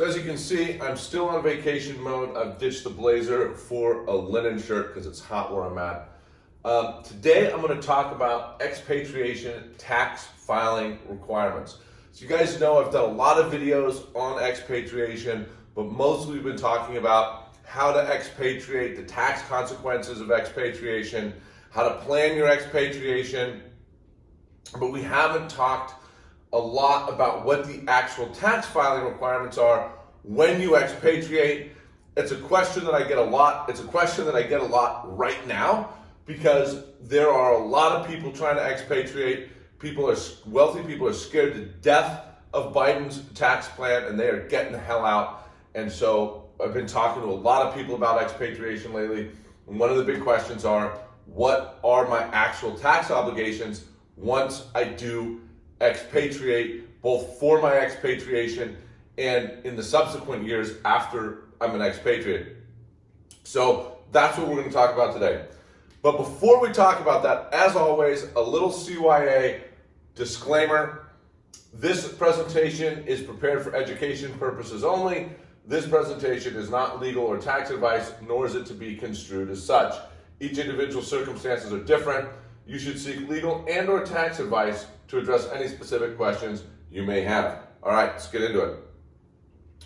So as you can see, I'm still on vacation mode. I've ditched the blazer for a linen shirt because it's hot where I'm at. Um, today, I'm going to talk about expatriation tax filing requirements. So you guys know I've done a lot of videos on expatriation, but mostly we've been talking about how to expatriate, the tax consequences of expatriation, how to plan your expatriation, but we haven't talked a lot about what the actual tax filing requirements are when you expatriate. It's a question that I get a lot. It's a question that I get a lot right now because there are a lot of people trying to expatriate. People are wealthy people are scared to death of Biden's tax plan and they are getting the hell out. And so I've been talking to a lot of people about expatriation lately. And one of the big questions are, what are my actual tax obligations once I do expatriate, both for my expatriation and in the subsequent years after I'm an expatriate. So that's what we're going to talk about today. But before we talk about that, as always, a little CYA disclaimer. This presentation is prepared for education purposes only. This presentation is not legal or tax advice, nor is it to be construed as such. Each individual circumstances are different. You should seek legal and or tax advice to address any specific questions you may have. All right, let's get into it.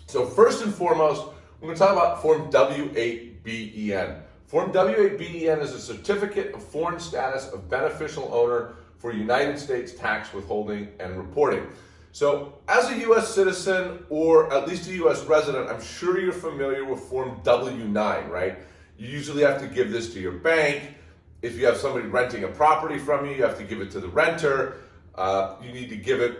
So first and foremost, we're going to talk about Form W8BEN. Form W8BEN is a certificate of foreign status of beneficial owner for United States tax withholding and reporting. So as a U.S. citizen or at least a U.S. resident, I'm sure you're familiar with Form W9, right? You usually have to give this to your bank. If you have somebody renting a property from you, you have to give it to the renter. Uh, you need to give it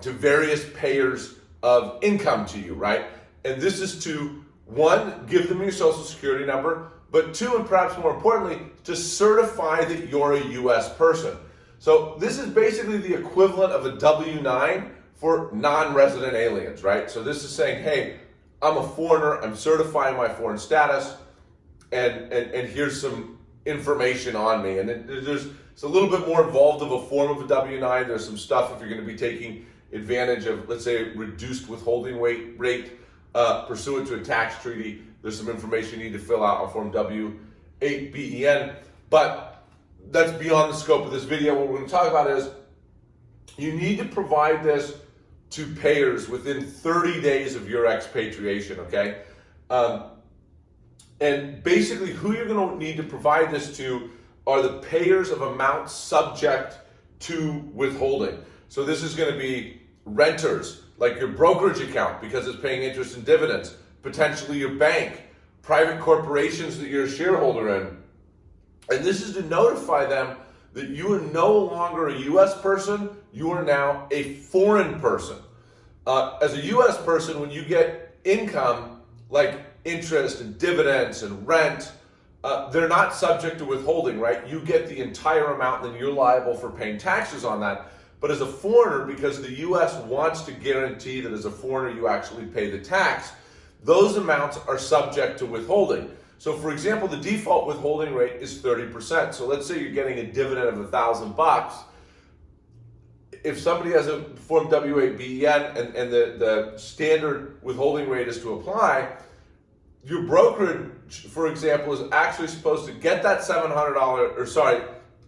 to various payers of income to you, right? And this is to, one, give them your social security number, but two, and perhaps more importantly, to certify that you're a US person. So this is basically the equivalent of a W-9 for non-resident aliens, right? So this is saying, hey, I'm a foreigner, I'm certifying my foreign status, and, and, and here's some information on me. And it, there's it's a little bit more involved of a form of a W-9. There's some stuff if you're going to be taking advantage of, let's say, reduced withholding rate uh, pursuant to a tax treaty. There's some information you need to fill out on Form W-8BEN. But that's beyond the scope of this video. What we're going to talk about is you need to provide this to payers within 30 days of your expatriation, okay? Um, and basically who you're going to need to provide this to are the payers of amounts subject to withholding. So this is going to be renters, like your brokerage account because it's paying interest and dividends, potentially your bank, private corporations that you're a shareholder in. And this is to notify them that you are no longer a U.S. person, you are now a foreign person. Uh, as a U.S. person, when you get income like interest and dividends and rent, uh, they're not subject to withholding, right? You get the entire amount, then you're liable for paying taxes on that. But as a foreigner, because the U.S. wants to guarantee that as a foreigner you actually pay the tax, those amounts are subject to withholding. So for example, the default withholding rate is 30%. So let's say you're getting a dividend of a thousand bucks. If somebody has a Form W8BEN and, and the, the standard withholding rate is to apply, your brokerage, for example, is actually supposed to get that $700 or sorry,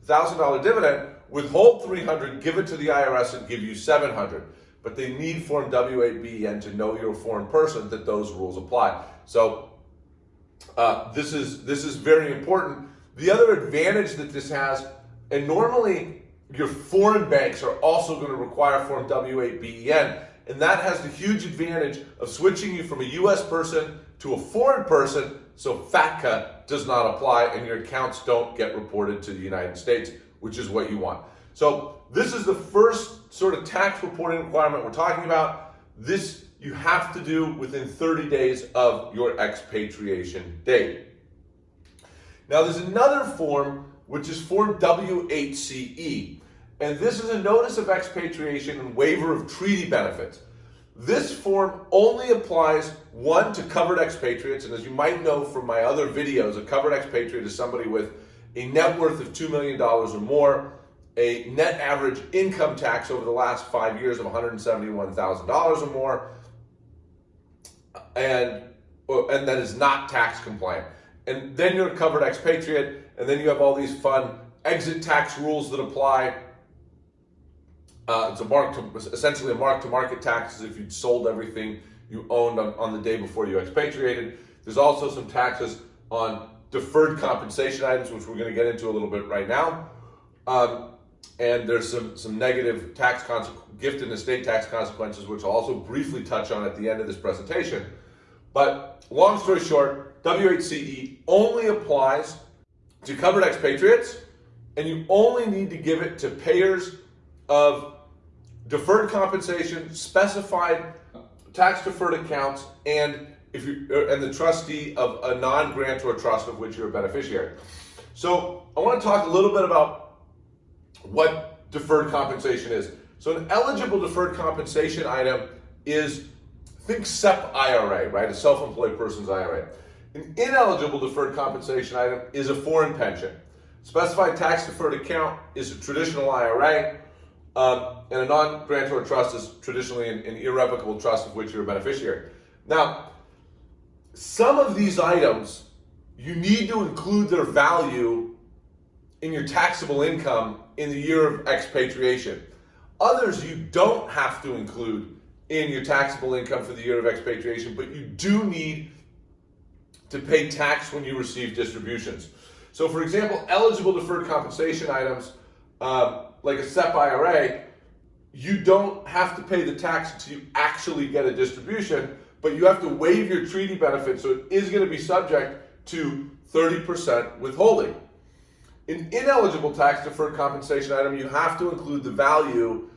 $1,000 dividend, withhold 300, give it to the IRS and give you 700. But they need Form W8BEN to know you're a foreign person that those rules apply. So uh, this is this is very important. The other advantage that this has, and normally your foreign banks are also going to require Form W8BEN, and that has the huge advantage of switching you from a U.S. person to a foreign person, so FATCA does not apply and your accounts don't get reported to the United States, which is what you want. So this is the first sort of tax reporting requirement we're talking about. This you have to do within 30 days of your expatriation date. Now there's another form, which is Form W8CE. And this is a notice of expatriation and waiver of treaty benefits. This form only applies, one, to covered expatriates, and as you might know from my other videos, a covered expatriate is somebody with a net worth of $2 million or more, a net average income tax over the last five years of $171,000 or more, and and that is not tax compliant. And then you're a covered expatriate, and then you have all these fun exit tax rules that apply. Uh, it's a mark to, essentially a mark to market taxes if you'd sold everything you owned on, on the day before you expatriated. There's also some taxes on deferred compensation items, which we're going to get into a little bit right now. Um, and there's some, some negative tax gift and estate tax consequences, which I'll also briefly touch on at the end of this presentation. But long story short, W8CE only applies to covered expatriates, and you only need to give it to payers of deferred compensation, specified tax deferred accounts, and if you uh, and the trustee of a non-grantor trust of which you're a beneficiary. So I want to talk a little bit about what deferred compensation is. So an eligible deferred compensation item is think SEP IRA, right? A self-employed person's IRA. An ineligible deferred compensation item is a foreign pension. Specified tax deferred account is a traditional IRA. Um, and a non-grantor trust is traditionally an, an irrevocable trust of which you're a beneficiary. Now, some of these items, you need to include their value in your taxable income in the year of expatriation. Others you don't have to include in your taxable income for the year of expatriation, but you do need to pay tax when you receive distributions. So for example, eligible deferred compensation items, uh, like a SEP IRA, you don't have to pay the tax until you actually get a distribution, but you have to waive your treaty benefit, so it is going to be subject to 30% withholding. An ineligible tax deferred compensation item, you have to include the value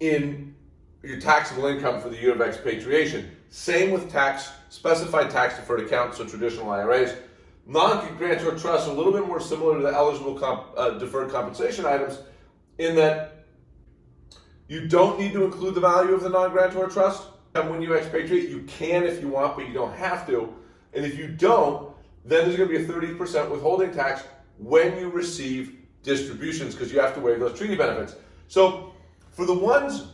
in your taxable income for the year of expatriation. Same with tax specified tax deferred accounts, so traditional IRAs. Non-grantor trusts are a little bit more similar to the eligible comp, uh, deferred compensation items in that you don't need to include the value of the non-grantor trust. And when you expatriate, you can if you want, but you don't have to. And if you don't, then there's going to be a 30% withholding tax when you receive distributions because you have to waive those treaty benefits. So for the ones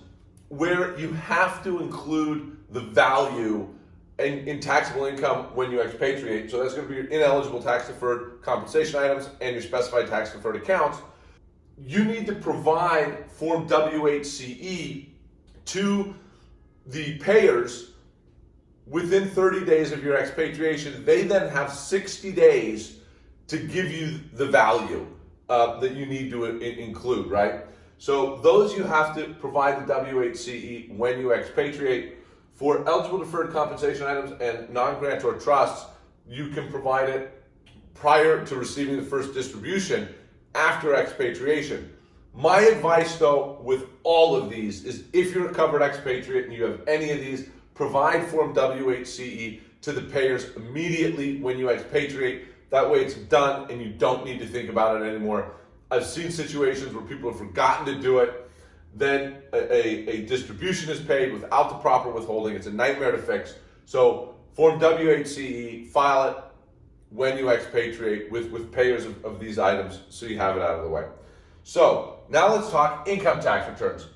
where you have to include the value in, in, taxable income when you expatriate. So that's going to be your ineligible tax deferred compensation items and your specified tax deferred accounts. You need to provide Form W8CE to the payers within 30 days of your expatriation. They then have 60 days to give you the value uh, that you need to include, right? So those you have to provide the W8CE when you expatriate. For eligible deferred compensation items and non-grantor trusts, you can provide it prior to receiving the first distribution after expatriation. My advice though, with all of these is if you're a covered expatriate and you have any of these, provide Form W8CE to the payers immediately when you expatriate. That way it's done and you don't need to think about it anymore. I've seen situations where people have forgotten to do it then a, a, a, distribution is paid without the proper withholding. It's a nightmare to fix. So Form W8CE, file it when you expatriate with, with payers of, of these items so you have it out of the way. So now let's talk income tax returns.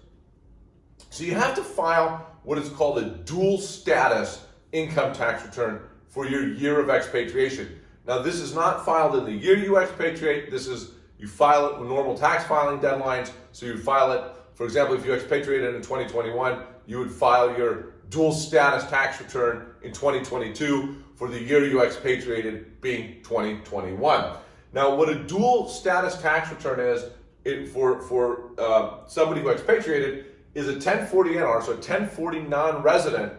So you have to file what is called a dual status income tax return for your year of expatriation. Now this is not filed in the year you expatriate. This is, you file it with normal tax filing deadlines. So you file it for example, if you expatriated in 2021, you would file your dual status tax return in 2022 for the year you expatriated being 2021. Now, what a dual status tax return is it, for, for uh, somebody who expatriated is a 1040NR, so a 1040 non-resident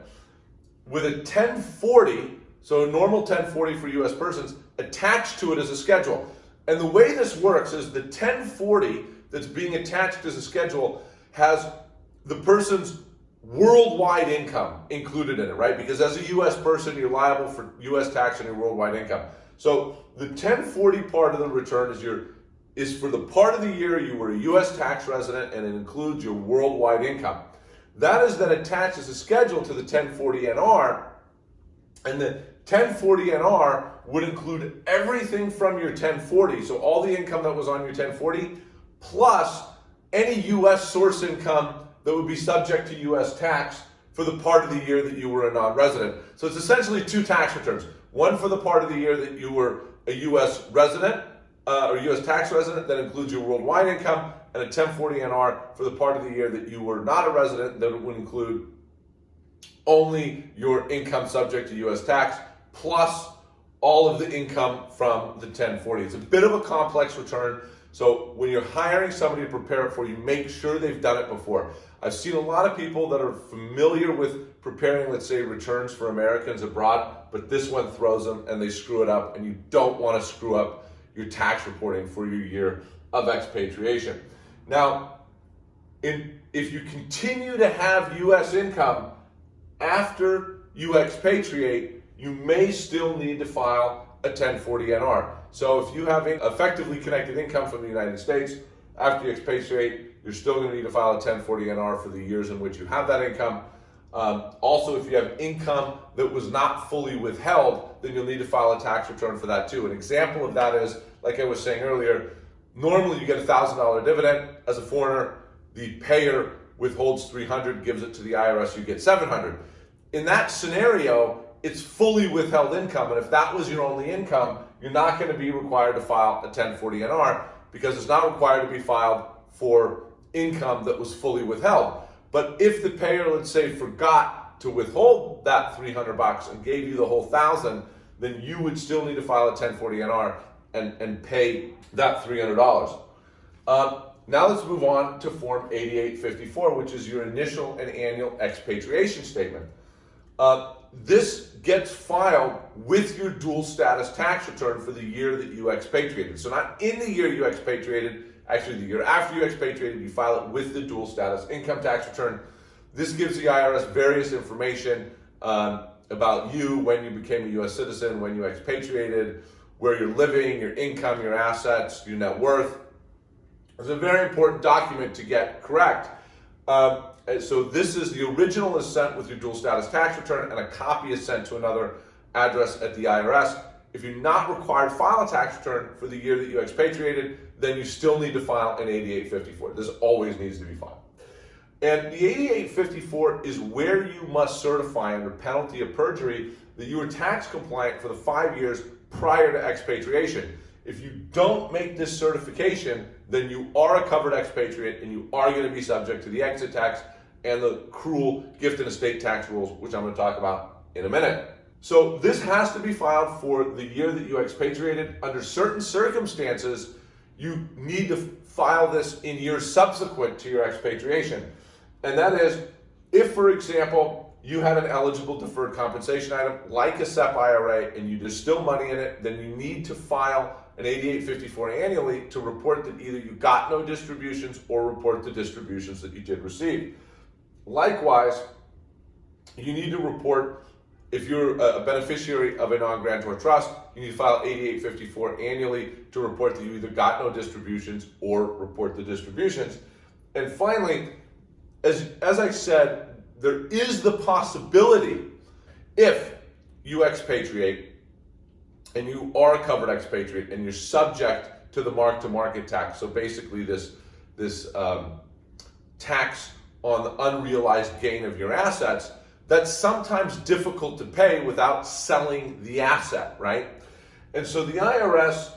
with a 1040, so a normal 1040 for US persons, attached to it as a schedule. And the way this works is the 1040 that's being attached as a schedule has the person's worldwide income included in it, right? Because as a U.S. person, you're liable for U.S. tax on your worldwide income. So the 1040 part of the return is your is for the part of the year you were a U.S. tax resident and it includes your worldwide income. That is then attached as a schedule to the 1040NR, and the 1040NR would include everything from your 1040, so all the income that was on your 1040, plus any U.S. source income that would be subject to U.S. tax for the part of the year that you were a non-resident. So it's essentially two tax returns. One for the part of the year that you were a U.S. resident uh, or U.S. tax resident that includes your worldwide income, and a 1040 NR for the part of the year that you were not a resident that would include only your income subject to U.S. tax plus all of the income from the 1040. It's a bit of a complex return. So when you're hiring somebody to prepare it for you, make sure they've done it before. I've seen a lot of people that are familiar with preparing, let's say, returns for Americans abroad, but this one throws them and they screw it up, and you don't want to screw up your tax reporting for your year of expatriation. Now, in, if you continue to have U.S. income after you expatriate, you may still need to file a 1040 NR. So if you have effectively connected income from the United States, after you expatriate, you're still going to need to file a 1040 NR for the years in which you have that income. Um, also, if you have income that was not fully withheld, then you'll need to file a tax return for that too. An example of that is, like I was saying earlier, normally you get a $1,000 dividend as a foreigner, the payer withholds 300, gives it to the IRS, you get 700. In that scenario, it's fully withheld income. And if that was your only income, you're not going to be required to file a 1040 NR because it's not required to be filed for income that was fully withheld. But if the payer, let's say, forgot to withhold that 300 bucks and gave you the whole thousand, then you would still need to file a 1040 NR and, and pay that $300. Uh, now let's move on to Form 8854, which is your initial and annual expatriation statement. Uh, this gets filed with your dual status tax return for the year that you expatriated. So not in the year you expatriated, actually the year after you expatriated, you file it with the dual status income tax return. This gives the IRS various information um, about you, when you became a U.S. citizen, when you expatriated, where you're living, your income, your assets, your net worth. It's a very important document to get correct. Um, so this is the original is sent with your dual status tax return and a copy is sent to another address at the IRS. If you're not required to file a tax return for the year that you expatriated, then you still need to file an 8854. This always needs to be filed. And the 8854 is where you must certify under penalty of perjury that you were tax compliant for the five years prior to expatriation. If you don't make this certification, then you are a covered expatriate and you are going to be subject to the exit tax and the cruel gift and estate tax rules, which I'm going to talk about in a minute. So this has to be filed for the year that you expatriated. Under certain circumstances, you need to file this in years subsequent to your expatriation. And that is, if for example, you had an eligible deferred compensation item like a SEP IRA and you, there's still money in it, then you need to file an 8854 annually to report that either you got no distributions or report the distributions that you did receive. Likewise, you need to report if you're a beneficiary of a non-grantor trust, you need to file 8854 annually to report that you either got no distributions or report the distributions. And finally, as, as I said, there is the possibility if you expatriate and you are a covered expatriate and you're subject to the mark-to-market tax. So basically this, this um, tax on the unrealized gain of your assets that's sometimes difficult to pay without selling the asset, right? And so the IRS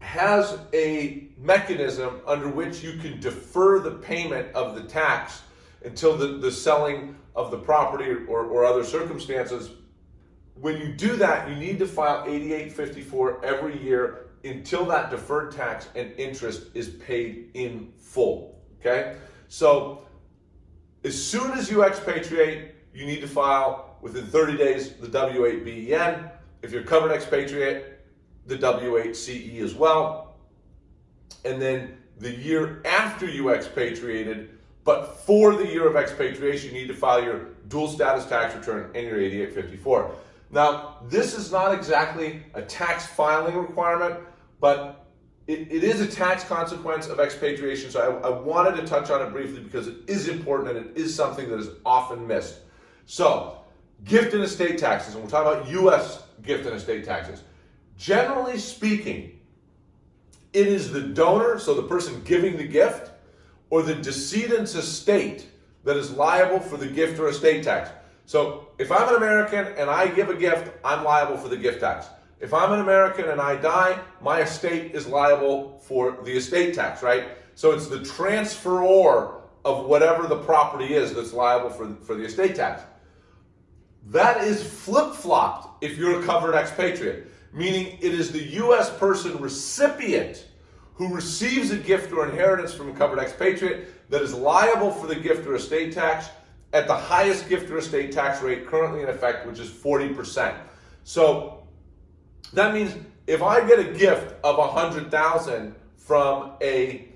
has a mechanism under which you can defer the payment of the tax until the, the selling of the property or, or other circumstances when you do that, you need to file 8854 every year until that deferred tax and interest is paid in full, okay? So as soon as you expatriate, you need to file within 30 days the W8BEN. If you're covered expatriate, the W8CE as well. And then the year after you expatriated, but for the year of expatriation, you need to file your dual status tax return and your 8854. Now, this is not exactly a tax filing requirement, but it, it is a tax consequence of expatriation. So I, I wanted to touch on it briefly because it is important and it is something that is often missed. So, gift and estate taxes, and we're talking about U.S. gift and estate taxes. Generally speaking, it is the donor, so the person giving the gift, or the decedent's estate that is liable for the gift or estate tax. So if I'm an American and I give a gift, I'm liable for the gift tax. If I'm an American and I die, my estate is liable for the estate tax, right? So it's the transferor of whatever the property is that's liable for, for the estate tax. That is flip-flopped if you're a covered expatriate, meaning it is the U.S. person recipient who receives a gift or inheritance from a covered expatriate that is liable for the gift or estate tax at the highest gift or estate tax rate currently in effect, which is 40%. So that means if I get a gift of 100,000 from a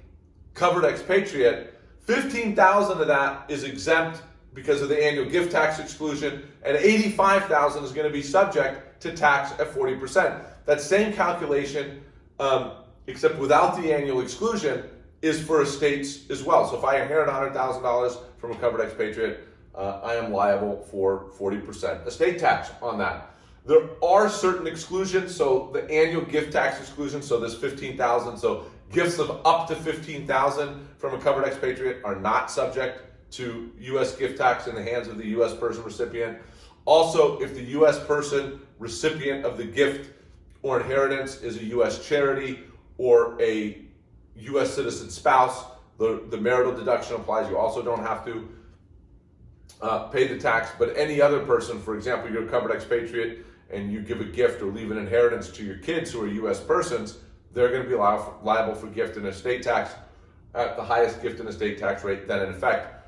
covered expatriate, 15,000 of that is exempt because of the annual gift tax exclusion, and 85,000 is going to be subject to tax at 40%. That same calculation, um, except without the annual exclusion, is for estates as well. So if I inherit $100,000 from a covered expatriate, uh, I am liable for 40% estate tax on that. There are certain exclusions, so the annual gift tax exclusion, so this 15,000, so gifts of up to 15,000 from a covered expatriate are not subject to U.S. gift tax in the hands of the U.S. person recipient. Also, if the U.S. person recipient of the gift or inheritance is a U.S. charity or a U.S. citizen spouse, the, the marital deduction applies. You also don't have to uh, pay the tax, but any other person, for example, you're a covered expatriate and you give a gift or leave an inheritance to your kids who are U.S. persons, they're going to be liable for gift and estate tax at the highest gift and estate tax rate then in effect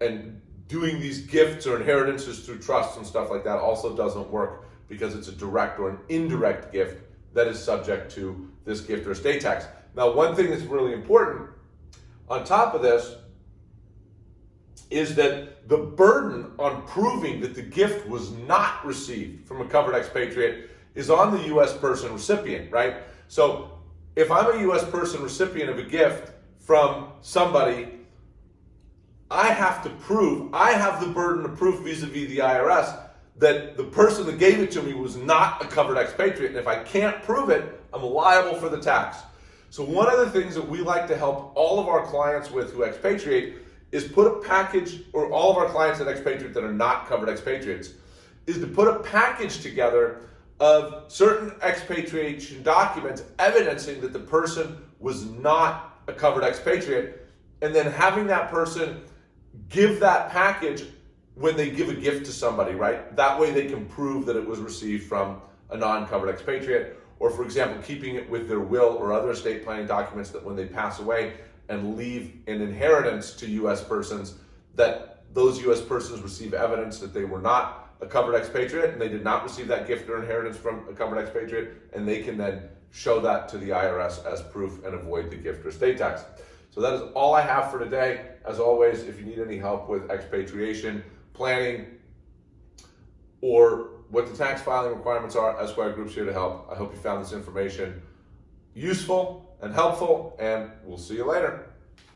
and doing these gifts or inheritances through trusts and stuff like that also doesn't work because it's a direct or an indirect gift that is subject to this gift or estate tax. Now, one thing that's really important on top of this is that the burden on proving that the gift was not received from a covered expatriate is on the U.S. person recipient, right? So if I'm a U.S. person recipient of a gift from somebody I have to prove, I have the burden of proof vis-a-vis the IRS that the person that gave it to me was not a covered expatriate. And if I can't prove it, I'm liable for the tax. So one of the things that we like to help all of our clients with who expatriate is put a package, or all of our clients that expatriate that are not covered expatriates, is to put a package together of certain expatriation documents evidencing that the person was not a covered expatriate, and then having that person give that package when they give a gift to somebody, right? That way they can prove that it was received from a non-covered expatriate, or for example, keeping it with their will or other estate planning documents that when they pass away and leave an inheritance to U.S. persons, that those U.S. persons receive evidence that they were not a covered expatriate and they did not receive that gift or inheritance from a covered expatriate, and they can then show that to the IRS as proof and avoid the gift or estate tax. So that is all I have for today. As always, if you need any help with expatriation, planning, or what the tax filing requirements are, Esquire Group's here to help. I hope you found this information useful and helpful, and we'll see you later.